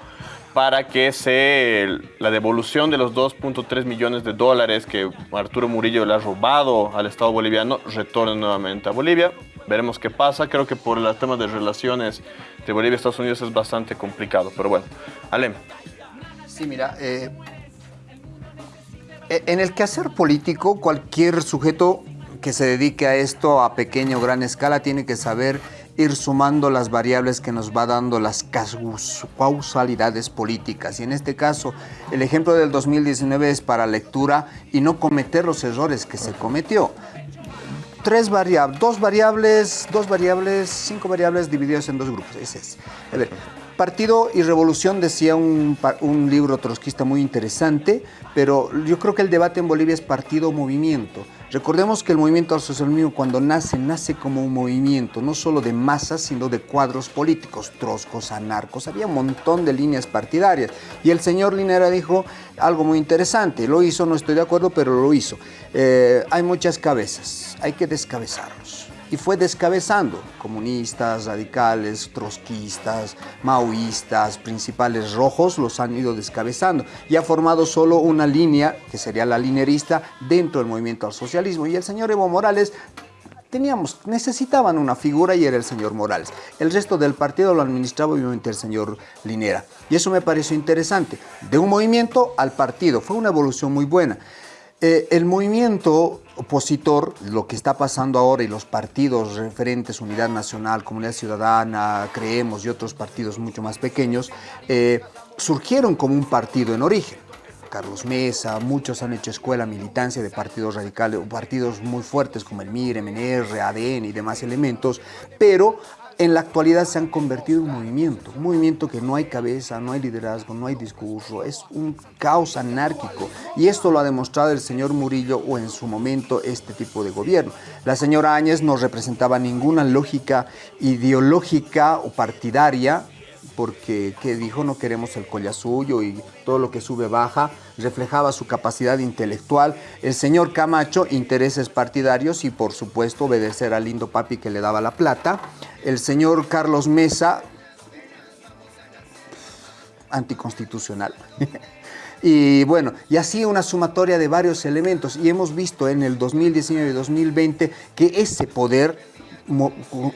para que se, la devolución de los 2.3 millones de dólares que Arturo Murillo le ha robado al Estado boliviano retorne nuevamente a Bolivia. Veremos qué pasa. Creo que por el tema de relaciones de Bolivia y Estados Unidos es bastante complicado. Pero bueno, Alem. Sí, mira, eh, en el quehacer político, cualquier sujeto que se dedique a esto a pequeña o gran escala tiene que saber ir sumando las variables que nos va dando las causalidades políticas. Y en este caso, el ejemplo del 2019 es para lectura y no cometer los errores que se cometió. Tres variables, dos variables, dos variables, cinco variables divididas en dos grupos. Ese es. A ver, Partido y Revolución decía un, un libro trotskista muy interesante, pero yo creo que el debate en Bolivia es partido-movimiento. Recordemos que el movimiento al socialismo cuando nace, nace como un movimiento, no solo de masas, sino de cuadros políticos, troscos, anarcos, había un montón de líneas partidarias. Y el señor Linera dijo algo muy interesante, lo hizo, no estoy de acuerdo, pero lo hizo. Eh, hay muchas cabezas, hay que descabezarlos y fue descabezando comunistas, radicales, trotskistas, maoístas, principales rojos, los han ido descabezando y ha formado solo una línea, que sería la linerista, dentro del movimiento al socialismo. Y el señor Evo Morales teníamos, necesitaban una figura y era el señor Morales. El resto del partido lo administraba obviamente el señor Linera. Y eso me pareció interesante. De un movimiento al partido. Fue una evolución muy buena. Eh, el movimiento opositor, lo que está pasando ahora y los partidos referentes, Unidad Nacional, Comunidad Ciudadana, Creemos y otros partidos mucho más pequeños, eh, surgieron como un partido en origen. Carlos Mesa, muchos han hecho escuela militancia de partidos radicales, partidos muy fuertes como el MIR, MNR, ADN y demás elementos, pero en la actualidad se han convertido en un movimiento, un movimiento que no hay cabeza, no hay liderazgo, no hay discurso, es un caos anárquico. Y esto lo ha demostrado el señor Murillo o en su momento este tipo de gobierno. La señora Áñez no representaba ninguna lógica ideológica o partidaria, porque que dijo no queremos el colla suyo y todo lo que sube baja, reflejaba su capacidad intelectual. El señor Camacho, intereses partidarios y por supuesto obedecer al lindo papi que le daba la plata. El señor Carlos Mesa, anticonstitucional. *laughs* Y bueno, y así una sumatoria de varios elementos. Y hemos visto en el 2019 y 2020 que ese poder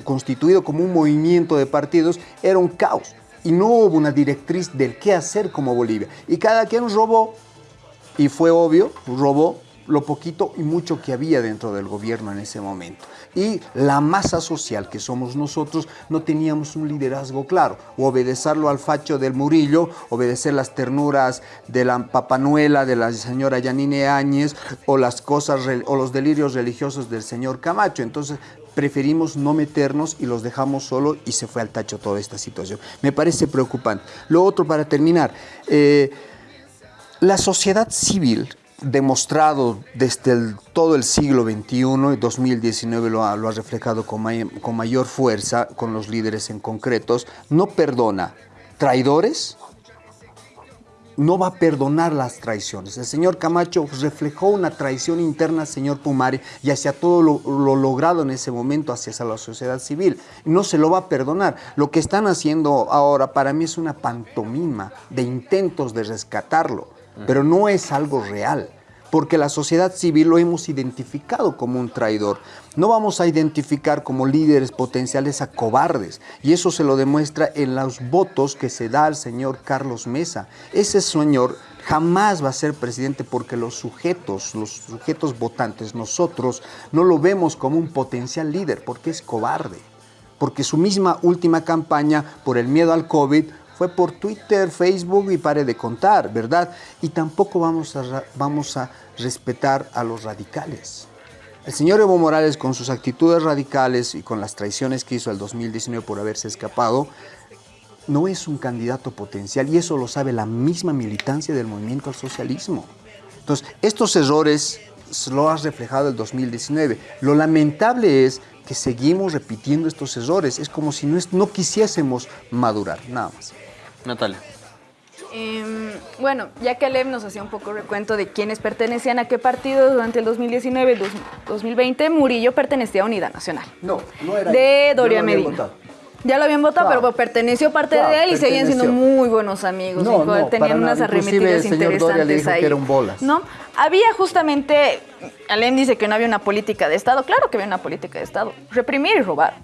constituido como un movimiento de partidos era un caos y no hubo una directriz del qué hacer como Bolivia. Y cada quien robó, y fue obvio, robó lo poquito y mucho que había dentro del gobierno en ese momento. Y la masa social que somos nosotros no teníamos un liderazgo claro. O obedecerlo al facho del Murillo, obedecer las ternuras de la papanuela de la señora Yanine Áñez o las cosas o los delirios religiosos del señor Camacho. Entonces preferimos no meternos y los dejamos solo y se fue al tacho toda esta situación. Me parece preocupante. Lo otro para terminar, eh, la sociedad civil demostrado desde todo el siglo XXI, y 2019 lo ha, lo ha reflejado con, con mayor fuerza con los líderes en concretos, no perdona traidores, no va a perdonar las traiciones. El señor Camacho reflejó una traición interna señor Pumari y hacia todo lo, logrado en ese momento hacia la sociedad civil. No se lo va a perdonar. Lo que están haciendo ahora para mí es una pantomima de intentos de rescatarlo, pero no es algo real porque la sociedad civil lo hemos identificado como un traidor. No vamos a identificar como líderes potenciales a cobardes, y eso se lo demuestra en los votos que se da al señor Carlos Mesa. Ese señor jamás va a ser presidente porque los sujetos, los sujetos votantes, nosotros no lo vemos como un potencial líder porque es cobarde, porque su misma última campaña por el miedo al COVID fue por Twitter, Facebook y pare de contar, ¿verdad? Y tampoco vamos a, vamos a respetar a los radicales. El señor Evo Morales, con sus actitudes radicales y con las traiciones que hizo el 2019 por haberse escapado, no es un candidato potencial y eso lo sabe la misma militancia del movimiento al socialismo. Entonces, estos errores lo ha reflejado el 2019. Lo lamentable es que seguimos repitiendo estos errores. Es como si no, no quisiésemos madurar, nada más. Natalia. Em, bueno, ya que Alem nos hacía un poco recuento de quiénes pertenecían a qué partido durante el 2019 2020, Murillo pertenecía a Unidad Nacional. No, no era. De Doria Medina. Ya lo habían votado, pero perteneció parte de él y seguían siendo muy buenos amigos. tenían unas arremetidas interesantes ahí. ¿No? Había justamente, Alem dice que no había una política de Estado. Claro que había una política de Estado. Reprimir y robar.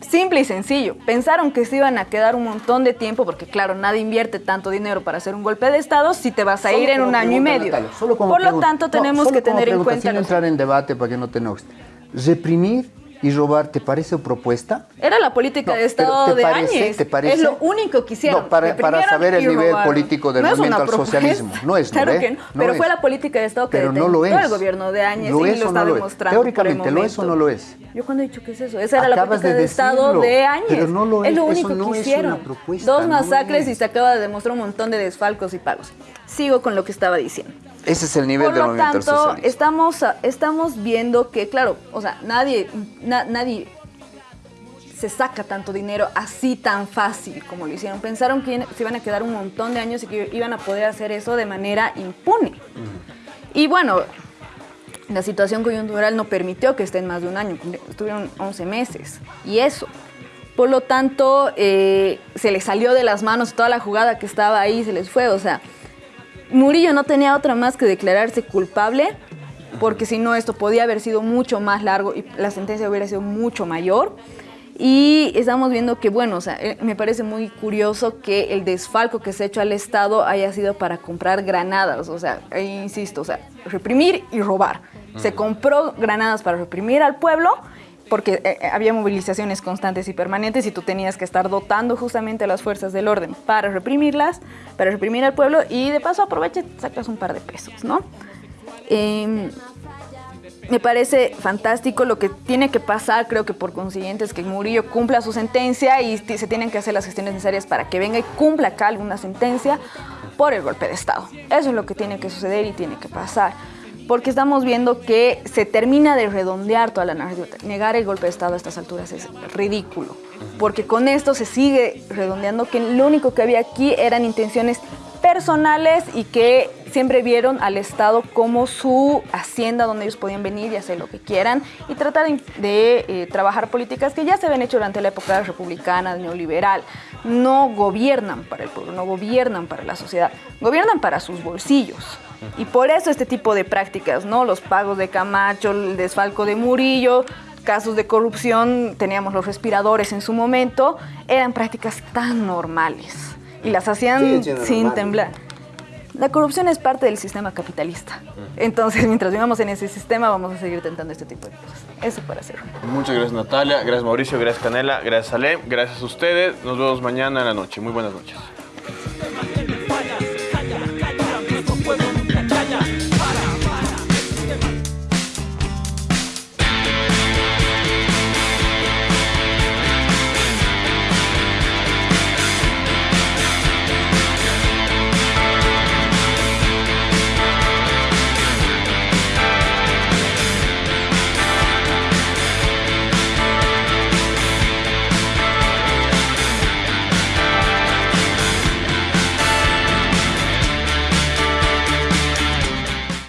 Simple y sencillo. Pensaron que se iban a quedar un montón de tiempo, porque claro, nadie invierte tanto dinero para hacer un golpe de Estado si te vas a ir en un año y medio. Por lo tanto, tenemos que tener en cuenta... Sin entrar en debate para que no te enojes. Reprimir y robar, ¿te parece propuesta? Era la política de Estado de Áñez. ¿te parece? Es lo único que hicieron. No, para, para saber el nivel político del movimiento al socialismo. No es, claro que no. pero fue la política de Estado que pero no lo es. el gobierno de Áñez y lo está demostrando. Teóricamente, ¿lo es o no lo es? Yo cuando he dicho que es eso, esa era la política de, Estado de Áñez. Pero no lo es. Es lo único que hicieron. Dos masacres y se acaba de demostrar un montón de desfalcos y pagos. Sigo con lo que estaba diciendo. Ese es el nivel del movimiento tanto, estamos, estamos viendo que, claro, o sea, nadie, nadie se saca tanto dinero así tan fácil como lo hicieron. Pensaron que se iban a quedar un montón de años y que iban a poder hacer eso de manera impune. Y bueno, la situación coyuntural no permitió que estén más de un año, estuvieron 11 meses. Y eso. Por lo tanto, eh, se les salió de las manos toda la jugada que estaba ahí, se les fue. O sea, Murillo no tenía otra más que declararse culpable, porque si no, esto podía haber sido mucho más largo y la sentencia hubiera sido mucho mayor. Y estamos viendo que, bueno, o sea, eh, me parece muy curioso que el desfalco que se ha hecho al Estado haya sido para comprar granadas, o sea, insisto, o sea, reprimir y robar. Se compró granadas para reprimir al pueblo porque eh, eh, había movilizaciones constantes y permanentes y tú tenías que estar dotando justamente a las fuerzas del orden para reprimirlas, para reprimir al pueblo y de paso aprovecha y sacas un par de pesos, ¿no? Em, me parece fantástico lo que tiene que pasar, creo que por consiguiente es que Murillo cumpla su sentencia y se tienen que hacer las gestiones necesarias para que venga y cumpla acá alguna sentencia por el golpe de Estado. Eso es lo que tiene que suceder y tiene que pasar. Porque estamos viendo que se termina de redondear toda la narrativa. Negar el golpe de Estado a estas alturas es ridículo. Porque con esto se sigue redondeando que lo único que había aquí eran intenciones personales y que siempre vieron al Estado como su hacienda donde ellos podían venir y hacer lo que quieran y tratar de, eh, trabajar políticas que ya se habían hecho durante la época republicana, neoliberal. No gobiernan para el pueblo, no gobiernan para la sociedad, gobiernan para sus bolsillos. Y por eso este tipo de prácticas, ¿no? Los pagos de Camacho, el desfalco de Murillo, casos de corrupción, teníamos los respiradores en su momento, eran prácticas tan normales y las hacían sin temblar. La corrupción es parte del sistema capitalista. Entonces, mientras vivamos en ese sistema, vamos a seguir tentando este tipo de cosas. Eso para hacerlo. Muchas gracias, Natalia. Gracias, Mauricio. Gracias, Canela. Gracias, Ale. Gracias a ustedes. Nos vemos mañana en la noche. Muy buenas noches.